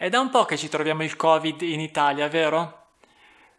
È da un po' che ci troviamo il Covid in Italia, vero?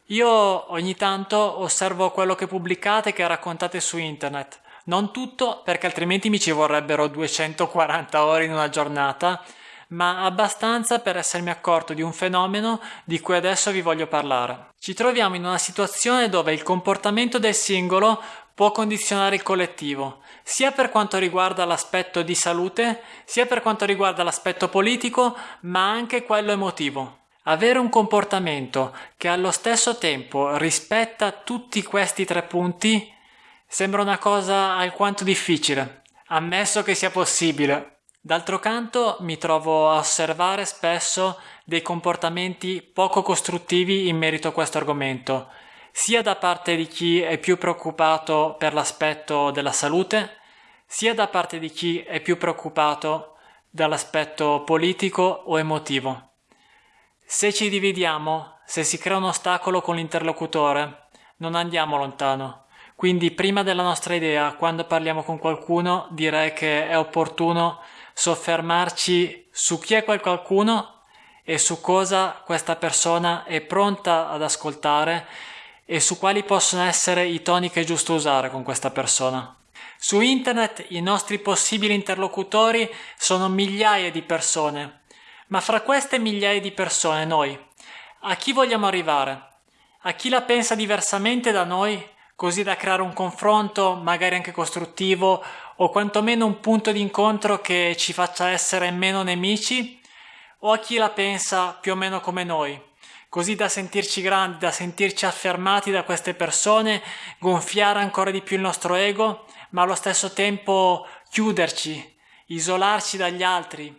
Io ogni tanto osservo quello che pubblicate e che raccontate su internet. Non tutto, perché altrimenti mi ci vorrebbero 240 ore in una giornata, ma abbastanza per essermi accorto di un fenomeno di cui adesso vi voglio parlare. Ci troviamo in una situazione dove il comportamento del singolo può condizionare il collettivo, sia per quanto riguarda l'aspetto di salute, sia per quanto riguarda l'aspetto politico, ma anche quello emotivo. Avere un comportamento che allo stesso tempo rispetta tutti questi tre punti sembra una cosa alquanto difficile, ammesso che sia possibile. D'altro canto mi trovo a osservare spesso dei comportamenti poco costruttivi in merito a questo argomento, sia da parte di chi è più preoccupato per l'aspetto della salute, sia da parte di chi è più preoccupato dall'aspetto politico o emotivo. Se ci dividiamo, se si crea un ostacolo con l'interlocutore, non andiamo lontano. Quindi prima della nostra idea, quando parliamo con qualcuno, direi che è opportuno soffermarci su chi è quel qualcuno e su cosa questa persona è pronta ad ascoltare e su quali possono essere i toni che è giusto usare con questa persona. Su internet i nostri possibili interlocutori sono migliaia di persone, ma fra queste migliaia di persone noi, a chi vogliamo arrivare? A chi la pensa diversamente da noi, così da creare un confronto, magari anche costruttivo, o quantomeno un punto di incontro che ci faccia essere meno nemici? O a chi la pensa più o meno come noi, così da sentirci grandi, da sentirci affermati da queste persone, gonfiare ancora di più il nostro ego, ma allo stesso tempo chiuderci, isolarci dagli altri,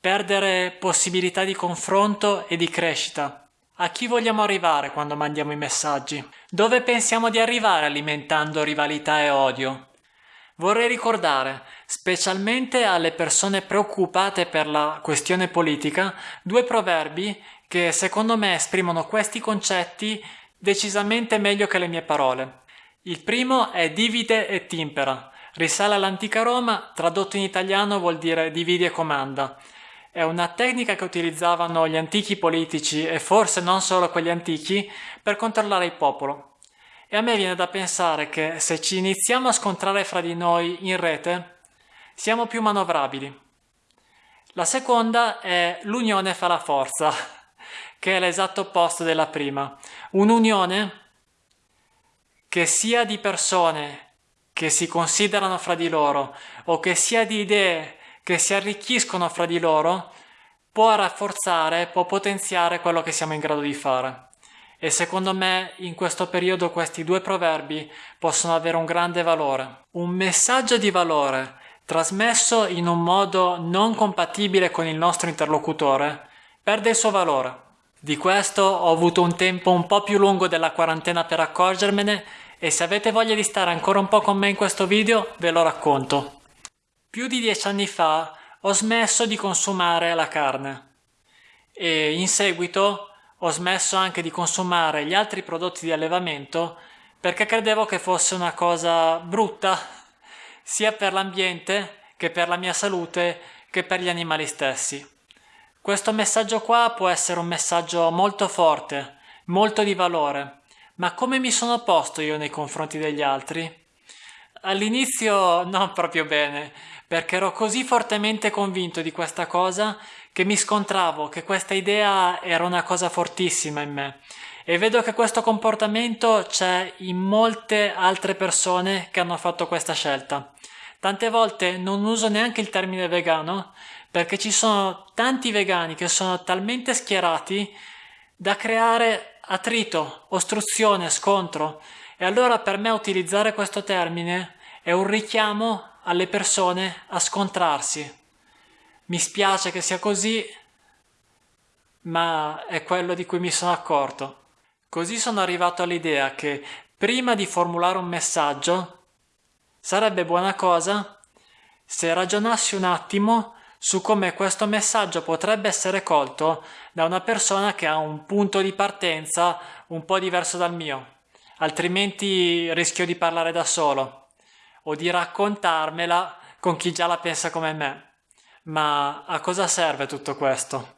perdere possibilità di confronto e di crescita. A chi vogliamo arrivare quando mandiamo i messaggi? Dove pensiamo di arrivare alimentando rivalità e odio? Vorrei ricordare, specialmente alle persone preoccupate per la questione politica, due proverbi che secondo me esprimono questi concetti decisamente meglio che le mie parole. Il primo è divide e timpera, risale all'antica Roma, tradotto in italiano vuol dire dividi e comanda. È una tecnica che utilizzavano gli antichi politici e forse non solo quelli antichi per controllare il popolo. E a me viene da pensare che se ci iniziamo a scontrare fra di noi in rete, siamo più manovrabili. La seconda è l'unione fa la forza che è l'esatto opposto della prima. Un'unione che sia di persone che si considerano fra di loro o che sia di idee che si arricchiscono fra di loro può rafforzare, può potenziare quello che siamo in grado di fare. E secondo me in questo periodo questi due proverbi possono avere un grande valore. Un messaggio di valore trasmesso in un modo non compatibile con il nostro interlocutore perde il suo valore. Di questo ho avuto un tempo un po' più lungo della quarantena per accorgermene e se avete voglia di stare ancora un po' con me in questo video ve lo racconto. Più di dieci anni fa ho smesso di consumare la carne e in seguito ho smesso anche di consumare gli altri prodotti di allevamento perché credevo che fosse una cosa brutta sia per l'ambiente che per la mia salute che per gli animali stessi. Questo messaggio qua può essere un messaggio molto forte, molto di valore, ma come mi sono posto io nei confronti degli altri? All'inizio non proprio bene, perché ero così fortemente convinto di questa cosa che mi scontravo che questa idea era una cosa fortissima in me e vedo che questo comportamento c'è in molte altre persone che hanno fatto questa scelta. Tante volte non uso neanche il termine vegano perché ci sono tanti vegani che sono talmente schierati da creare attrito, ostruzione, scontro e allora per me utilizzare questo termine è un richiamo alle persone a scontrarsi. Mi spiace che sia così, ma è quello di cui mi sono accorto. Così sono arrivato all'idea che prima di formulare un messaggio sarebbe buona cosa se ragionassi un attimo su come questo messaggio potrebbe essere colto da una persona che ha un punto di partenza un po' diverso dal mio, altrimenti rischio di parlare da solo o di raccontarmela con chi già la pensa come me. Ma a cosa serve tutto questo?